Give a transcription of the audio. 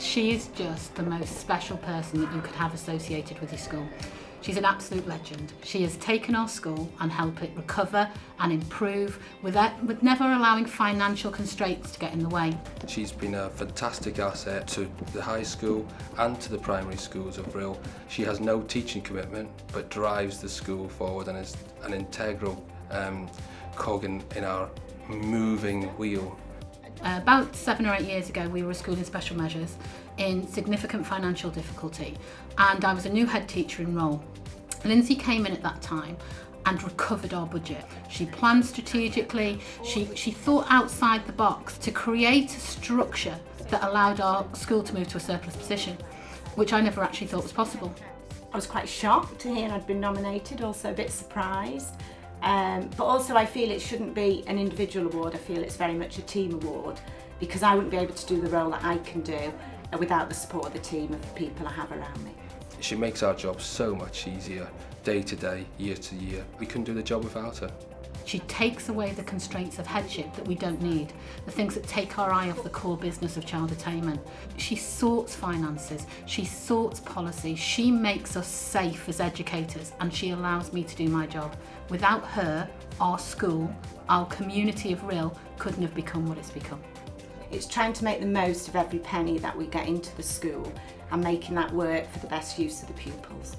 She is just the most special person that you could have associated with your school. She's an absolute legend. She has taken our school and helped it recover and improve without, with never allowing financial constraints to get in the way. She's been a fantastic asset to the high school and to the primary schools of Brill. She has no teaching commitment but drives the school forward and is an integral um, cog in, in our moving wheel. About seven or eight years ago, we were a school in special measures in significant financial difficulty, and I was a new head teacher in role. Lindsay came in at that time and recovered our budget. She planned strategically, she, she thought outside the box to create a structure that allowed our school to move to a surplus position, which I never actually thought was possible. I was quite shocked to hear I'd been nominated, also a bit surprised. Um, but also I feel it shouldn't be an individual award, I feel it's very much a team award because I wouldn't be able to do the role that I can do uh, without the support of the team of the people I have around me. She makes our job so much easier, day to day, year to year. We couldn't do the job without her. She takes away the constraints of headship that we don't need, the things that take our eye off the core business of child attainment. She sorts finances, she sorts policy, she makes us safe as educators and she allows me to do my job. Without her, our school, our community of Rhyl couldn't have become what it's become. It's trying to make the most of every penny that we get into the school and making that work for the best use of the pupils.